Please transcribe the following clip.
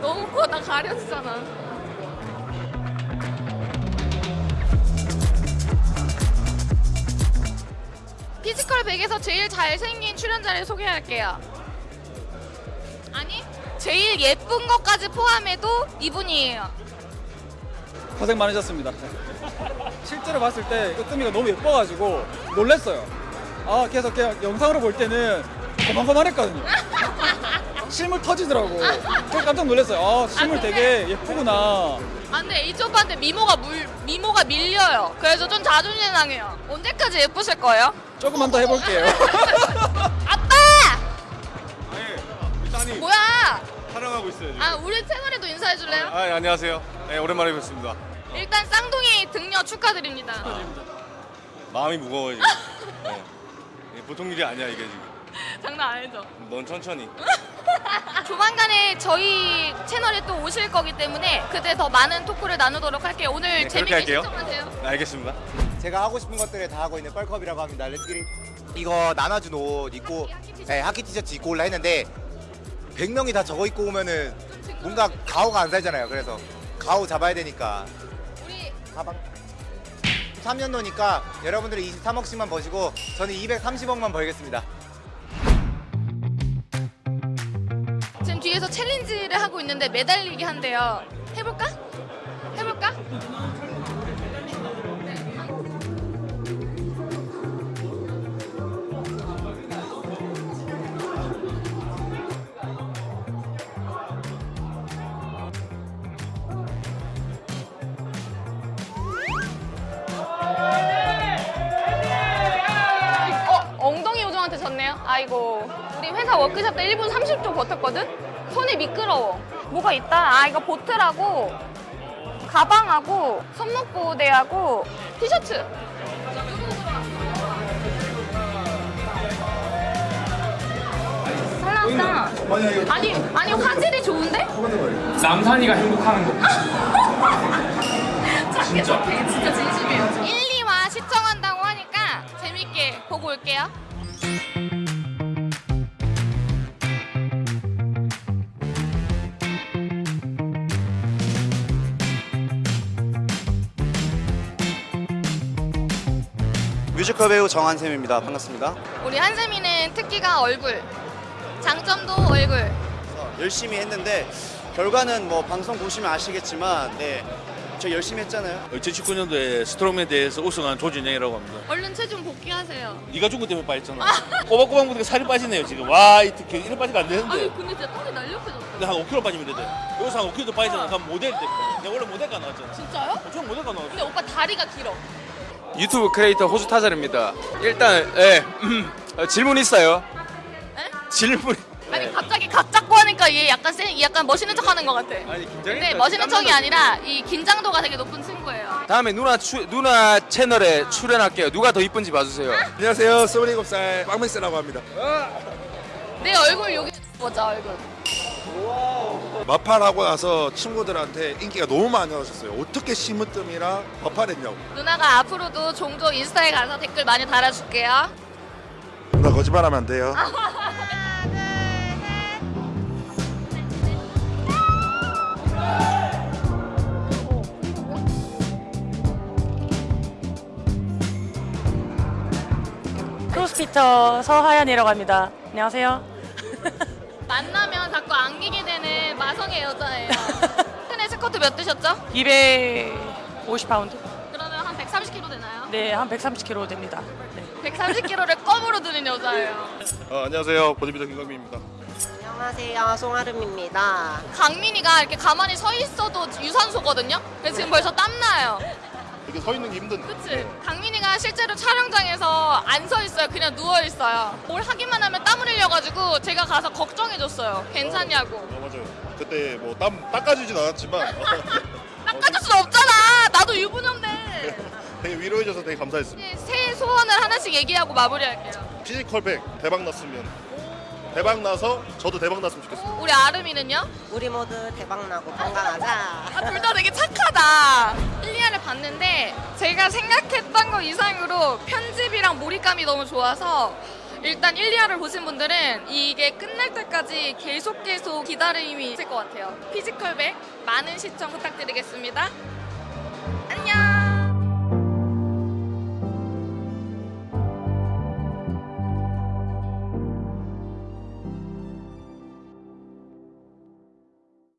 너무 커, 나 가렸잖아. 피지컬 100에서 제일 잘생긴 출연자를 소개할게요. 아니, 제일 예쁜 것까지 포함해도 이분이에요. 고생 많으셨습니다. 실제로 봤을 때 으뜸이가 너무 예뻐가지고 놀랬어요. 아 계속 그냥 영상으로 볼 때는 고만고만했거든요. 실물 터지더라고. 그래서 깜짝 놀랐어요. 아 실물 아, 되게 예쁘구나. 아, 근데 H 오빠한테 미모가 물, 미모가 밀려요. 그래서 좀 자존심 상해요. 언제까지 예쁘실 거예요? 조금만 더 해볼게요. 아빠! 네, 일단이 뭐야? 촬영하고 있어요 지금. 아, 우리 채널에도 인사해 줄래요? 아, 예, 안녕하세요. 네, 오랜만에 뵙습니다. 일단 쌍둥이 등려 축하드립니다. 마음이 무거워요 지금. 네. 이게 보통 일이 아니야 이게 지금. 장난 아니죠? 넌 천천히. 조만간에 저희 채널에 또 오실 거기 때문에 그때 더 많은 토크를 나누도록 할게요. 오늘 네, 재밌게 할게요. 시청하세요. 네, 알겠습니다. 제가 하고 싶은 것들을 다 하고 있는 뻘컵이라고 합니다. Let's get it. 이거 나눠준 옷 입고 네, 하키 티셔츠 입고 올라 했는데 100명이 다 저거 입고 오면은 뭔가 가오가 안 살잖아요. 그래서 가오 잡아야 되니까 가방 3년도니까 여러분들이 23억씩만 버시고 저는 230억만 벌겠습니다. 지금 뒤에서 챌린지를 하고 있는데 매달리기 한대요. 해볼까? 해볼까? 이고. 우리 회사 워크숍 때 1분 30초 버텼거든? 손이 미끄러워. 뭐가 있다. 아, 이거 보트라고, 가방하고, 손목보호대하고, 티셔츠. 잘 나왔다. 아니, 아니, 화질이 좋은데? 남산이가 행복하는 거. 진짜? 진짜 진심이에요. 1, 2화 시청한다고 하니까 재밌게 보고 올게요. 뮤지컬 배우 정한샘입니다. 반갑습니다. 우리 한샘이는 특기가 얼굴, 장점도 얼굴. 열심히 했는데 결과는 뭐 방송 보시면 아시겠지만 네. 저 열심히 했잖아요. 2019년도에 strongman 대회에서 우승한 조진영이라고 합니다. 얼른 체중 복귀하세요. 네가 죽은 때문에 빠졌잖아. 꼬박꼬박 보니까 살이 빠지네요 지금. 와, 이 턱이 이래 빠지면 안 되는데. 아니 근데 진짜 턱이 날렵해졌어. 근데 한 5kg 빠지면 되대. 여기서 한 5kg 더 빠지잖아. 그럼 모델 돼. 내가 원래 모델과 나왔잖아. 진짜요? 저 모델과 나왔어. 근데 오빠 다리가 길어. 유튜브 크리에이터 호주 타잔입니다. 일단 예 어, 질문 있어요. 에? 질문. 아니 갑자기 각 잡고 하니까 얘 약간 세, 약간 멋있는 척 하는 것 같아. 아니 긴장했다. 근데 멋있는 척이 아니라 이 긴장도가 되게 높은 친구예요. 다음에 누나 추, 누나 채널에 출연할게요. 누가 더 이쁜지 봐주세요. 안녕하세요. 27살 빵맥스라고 합니다. 내 얼굴 여기 보자 얼굴. 맞팔하고 나서 친구들한테 인기가 너무 많이 얻으셨어요. 어떻게 심으뜸이랑 맞팔했냐고. 누나가 앞으로도 종종 인스타에 가서 댓글 많이 달아줄게요. 나 거짓말하면 안 돼요. CrossFitter 서하연이라고 합니다. 안녕하세요. 만나면 마성의 여자예요. 큰애 스쿼트 몇 드셨죠? 250파운드? 그러면 한 130kg 되나요? 네, 한 130kg 됩니다. 네. 130kg를 껌으로 드는 여자예요. 어, 안녕하세요. 보디빌더 김광민입니다. 안녕하세요. 송아름입니다. 강민이가 이렇게 가만히 서 있어도 유산소거든요. 그래서 지금 벌써 땀나요. 이렇게 서 있는 게 힘든. 그치? 강민이가 실제로 촬영장에서 안 서 있어요. 그냥 누워 있어요. 뭘 하기만 하면 땀을 흘려가지고 제가 가서 걱정해줬어요. 괜찮냐고. 어, 맞아요. 그때 뭐 땀 닦아주진 않았지만 닦아줄 수 없잖아. 나도 유부녀인데. 되게 위로해줘서 되게 감사했습니다. 이제 새해 소원을 하나씩 얘기하고 마무리할게요. 피지컬백 대박 났으면 대박 나서 저도 대박 났으면 좋겠습니다. 우리 아름이는요? 우리 모두 대박 나고 건강하자. 아, 둘 다 되게 착하다. 1, 2화를 봤는데 그리고 편집이랑 몰입감이 너무 좋아서 일단 1, 2화를 보신 분들은 이게 끝날 때까지 계속 계속 기다림이 있을 것 같아요. 피지컬백 많은 시청 부탁드리겠습니다.